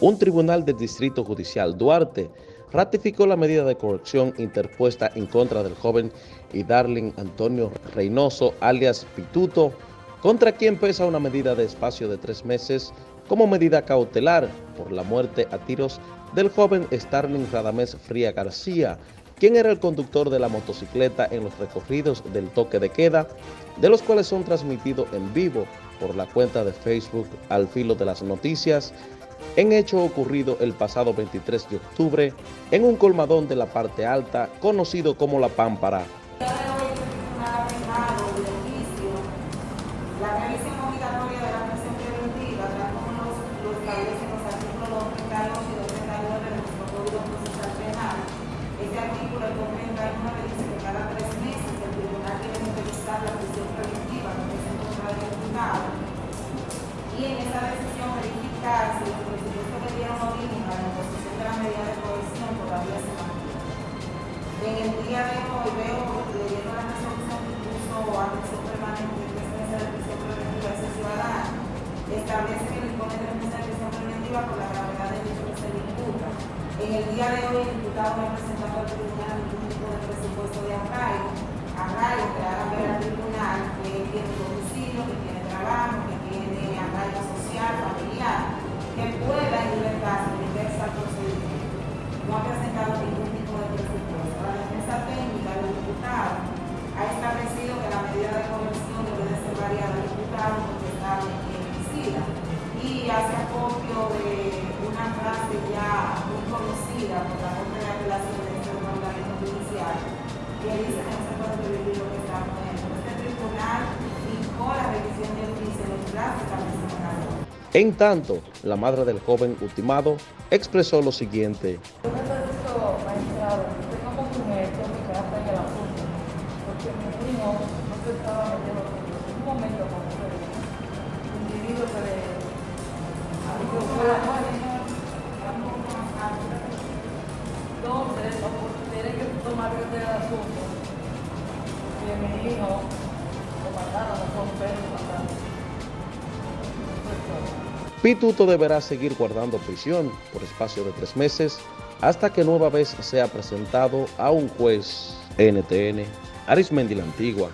un tribunal del Distrito Judicial Duarte ratificó la medida de corrección interpuesta en contra del joven y Darling Antonio Reynoso, alias Pituto, contra quien pesa una medida de espacio de tres meses como medida cautelar por la muerte a tiros del joven Starling Radamés Fría García, quien era el conductor de la motocicleta en los recorridos del toque de queda, de los cuales son transmitidos en vivo por la cuenta de Facebook Al Filo de las Noticias, en hecho ocurrido el pasado 23 de octubre en un colmadón de la parte alta conocido como La Pámpara. y En el día de hoy veo, leyendo la resolución que puso atención permanente que es de prisión preventiva ese ciudadano, establece que le impone tres meses de prisión preventiva por la gravedad del hecho que se le imputa. En el día de hoy, el diputado ha presentado al tribunal ningún tipo de presupuesto de arraigo, arraigo que haga ver al tribunal acopio de una frase ya muy conocida por la Corte de Apelación de este organismo judicial que dice que no se puede prohibir lo que está poniendo. Este tribunal fijó la revisión de en los plazos establecidos en la ley. En tanto, la madre del joven ultimado expresó lo siguiente. Yo necesito, magistrado, que usted como mujer tome carta en el asunto, porque mi primo no se estaba Pituto deberá seguir guardando prisión por espacio de tres meses hasta que nueva vez sea presentado a un juez NTN, Arismendi la Antigua.